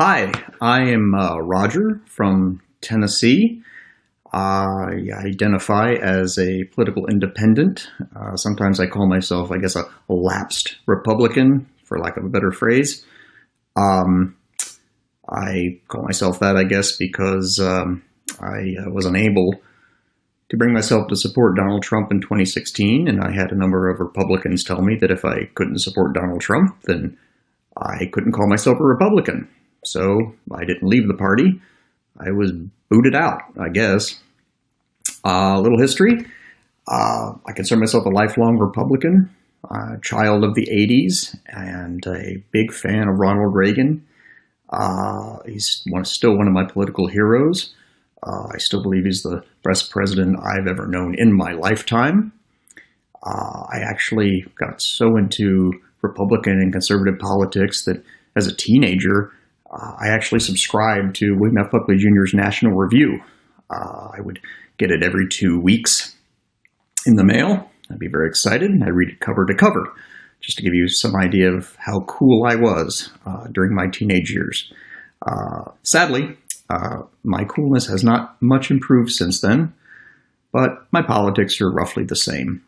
Hi, I am uh, Roger from Tennessee. I identify as a political independent. Uh, sometimes I call myself, I guess, a, lapsed Republican, for lack of a better phrase. Um, I call myself that, I guess, because um, I uh, was unable to bring myself to support Donald Trump in 2016, and I had a number of Republicans tell me that if I couldn't support Donald Trump, then I couldn't call myself a Republican. So I didn't leave the party. I was booted out, I guess. A uh, little history. Uh, I consider myself a lifelong Republican, child of the 80s, and a big fan of Ronald Reagan. Uh, he's one, still one of my political heroes. Uh, I still believe he's the best president I've ever known in my lifetime. Uh, I actually got so into Republican and conservative politics that as a teenager, uh, I actually subscribed to William F. Buckley Jr.'s National Review. Uh, I would get it every two weeks in the mail. I'd be very excited. And I'd read it cover to cover, just to give you some idea of how cool I was uh, during my teenage years. Uh, sadly, uh, my coolness has not much improved since then, but my politics are roughly the same.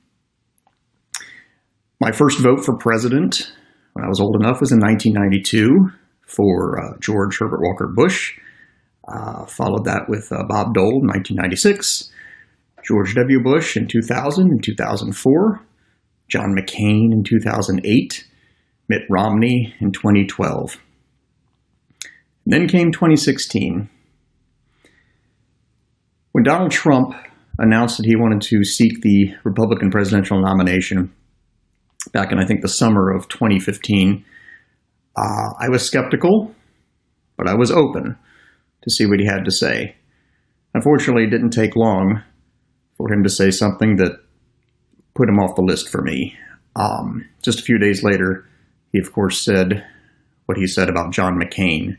My first vote for president when I was old enough was in 1992 for uh, George Herbert Walker Bush. Uh, followed that with uh, Bob Dole in 1996, George W. Bush in 2000 and 2004, John McCain in 2008, Mitt Romney in 2012. And then came 2016. When Donald Trump announced that he wanted to seek the Republican presidential nomination back in, I think, the summer of 2015, uh, I was skeptical, but I was open to see what he had to say. Unfortunately, it didn't take long for him to say something that put him off the list for me. Um, just a few days later, he of course said what he said about John McCain,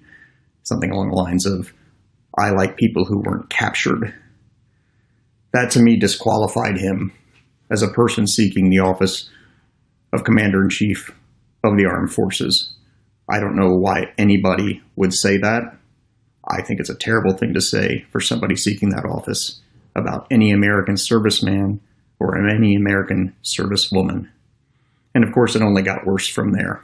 something along the lines of, I like people who weren't captured. That to me disqualified him as a person seeking the office of Commander in Chief of the Armed Forces. I don't know why anybody would say that. I think it's a terrible thing to say for somebody seeking that office about any American serviceman or any American servicewoman. And of course, it only got worse from there.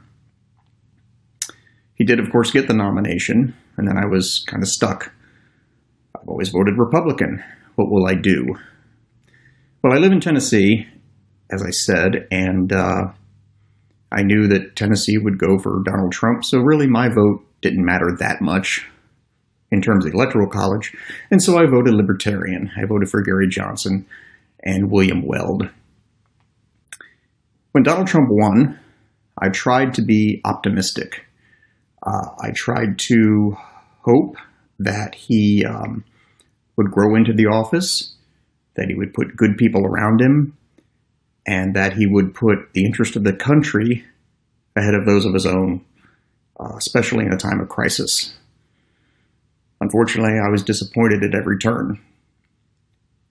He did, of course, get the nomination, and then I was kind of stuck. I've always voted Republican. What will I do? Well, I live in Tennessee, as I said, and uh, I knew that Tennessee would go for Donald Trump, so really my vote didn't matter that much in terms of the Electoral College, and so I voted Libertarian. I voted for Gary Johnson and William Weld. When Donald Trump won, I tried to be optimistic. Uh, I tried to hope that he um, would grow into the office, that he would put good people around him, and that he would put the interest of the country ahead of those of his own, uh, especially in a time of crisis. Unfortunately, I was disappointed at every turn.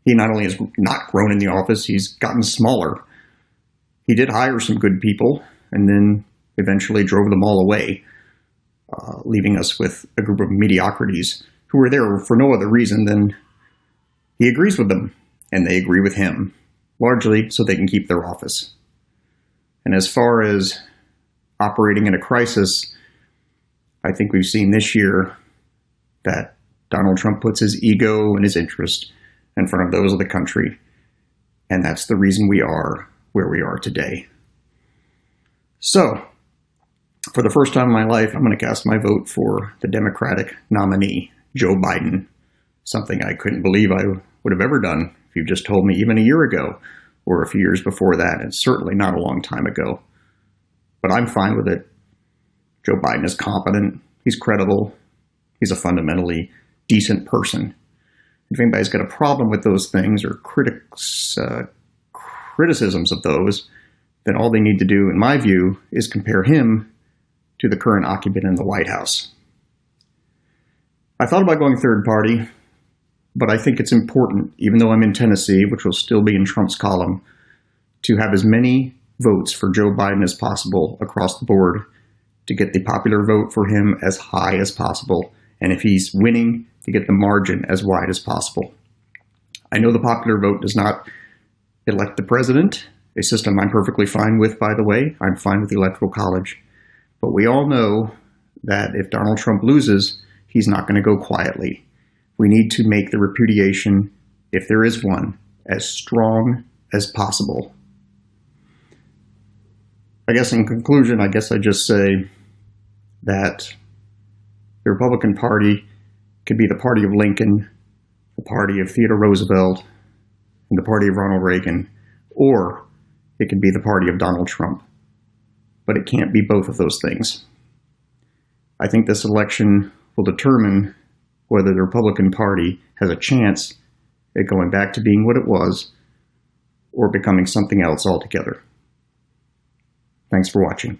He not only has not grown in the office, he's gotten smaller. He did hire some good people and then eventually drove them all away, uh, leaving us with a group of mediocrities who were there for no other reason than he agrees with them and they agree with him largely so they can keep their office. And as far as operating in a crisis, I think we've seen this year that Donald Trump puts his ego and his interest in front of those of the country. And that's the reason we are where we are today. So, for the first time in my life, I'm going to cast my vote for the Democratic nominee, Joe Biden, something I couldn't believe I would have ever done you just told me even a year ago or a few years before that, and certainly not a long time ago. But I'm fine with it. Joe Biden is competent. He's credible. He's a fundamentally decent person. If anybody's got a problem with those things or critics, uh, criticisms of those, then all they need to do, in my view, is compare him to the current occupant in the White House. I thought about going third party, but I think it's important, even though I'm in Tennessee, which will still be in Trump's column, to have as many votes for Joe Biden as possible across the board to get the popular vote for him as high as possible. And if he's winning, to get the margin as wide as possible. I know the popular vote does not elect the president, a system I'm perfectly fine with, by the way. I'm fine with the Electoral College. But we all know that if Donald Trump loses, he's not going to go quietly. We need to make the repudiation, if there is one, as strong as possible. I guess in conclusion, I guess I just say that the Republican Party could be the party of Lincoln, the party of Theodore Roosevelt, and the party of Ronald Reagan, or it could be the party of Donald Trump. But it can't be both of those things. I think this election will determine whether the Republican Party has a chance at going back to being what it was or becoming something else altogether. Thanks for watching.